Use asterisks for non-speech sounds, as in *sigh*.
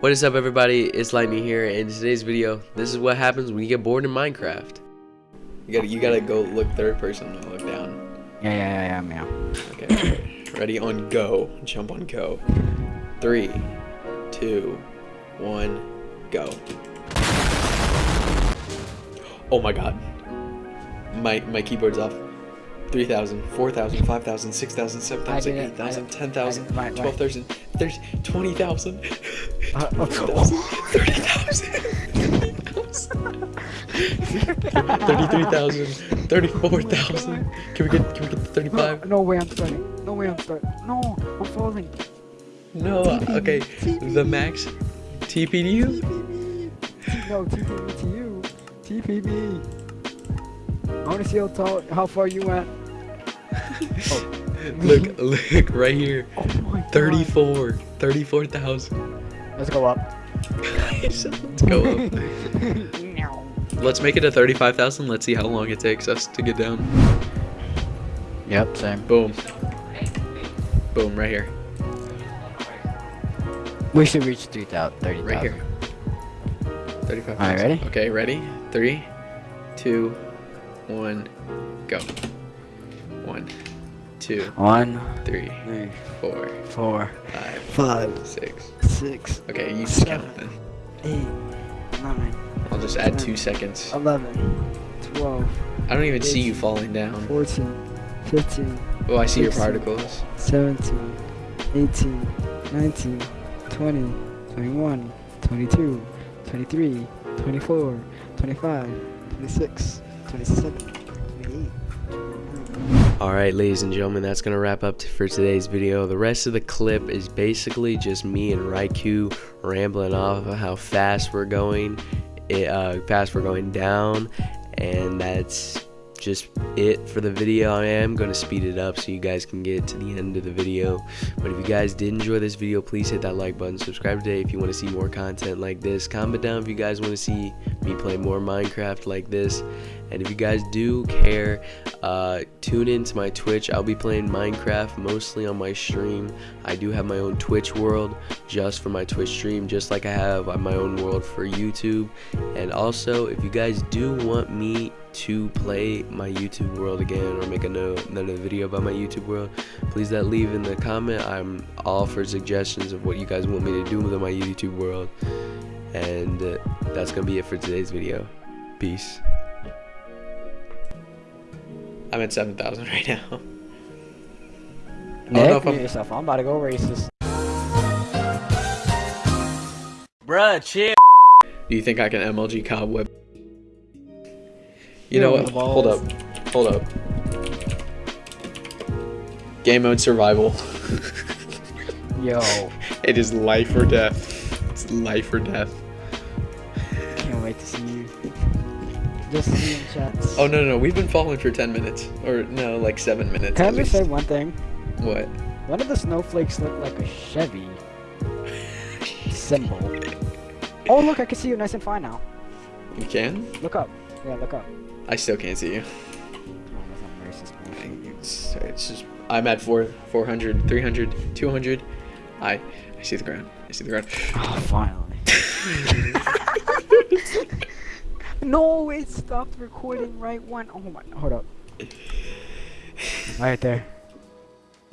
What is up everybody, it's Lightning here, and in today's video, this is what happens when you get bored in Minecraft. You gotta, you gotta go look third person and look down. Yeah, yeah, yeah, yeah, yeah. Okay, *coughs* ready on go, jump on go. Three, two, one, go. Oh my god. My, my keyboard's off. 3,000, 4,000, 5,000, 6,000, 7,000, 8,000, 10,000, I- right, right. 12,000, 20,000. Uh, oh, 30,000. 33,000. 34,000. Can we get can we get the 35? No, no way I'm starting. No way I'm starting. No, I'm falling. No. Okay. The max TP to you? No, TP me to you. TP me. I want to see how tall, how far you went. *laughs* Look, look right here. Oh my 34. 34,000. Let's go up. Guys, let's go up. Let's make it to 35,000. Let's see how long it takes us to get down. Yep, same. Boom. Boom, right here. We should reach 3,000. 30,000. Right here. 35. Alright, ready? Okay, ready? Three, two, one, go. One, two, One, three, three, four, four, five, five, six. Six, Okay, you just count then. eight, nine, I'll just add two seconds. 11, 12, I don't even see you falling down. 14, 15, Oh, I see your particles. 17, 18, 19, 20, 21, 22, 23, 24, 25, 26, 27, 28. Alright, ladies and gentlemen, that's going to wrap up for today's video. The rest of the clip is basically just me and Raikou rambling off of how fast we're going, it, uh, fast we're going down, and that's just it for the video. I am going to speed it up so you guys can get to the end of the video. But if you guys did enjoy this video, please hit that like button. Subscribe today if you want to see more content like this. Comment down if you guys want to see me play more Minecraft like this. And if you guys do care, uh, tune in to my Twitch. I'll be playing Minecraft mostly on my stream. I do have my own Twitch world just for my Twitch stream, just like I have my own world for YouTube. And also, if you guys do want me to play my YouTube world again or make another, another video about my YouTube world, please that leave in the comment. I'm all for suggestions of what you guys want me to do with my YouTube world. And uh, that's gonna be it for today's video. Peace. I'm at 7,000 *laughs* right now. don't know I'm- yourself. I'm about to go racist. Bruh, chill. Do you think I can MLG cobweb? You know what? Hold up. Hold up. Game mode survival. Yo, *laughs* it is life or death. It's life or death. can't wait to see you. Just see you in chats. Oh no no no! We've been falling for 10 minutes, or no, like seven minutes. Can I just say one thing? What? One of the snowflakes look like a Chevy symbol. *laughs* Oh, look, I can see you nice and fine now. You can? Look up. Yeah, look up. I still can't see you. Oh, that's not racist bullshit. It's, it's just I'm at 4 400, 300, 200. I I see the ground. I see the ground. Oh, finally. *laughs* no, it stopped recording right when. Oh my, hold up. *laughs* Right there.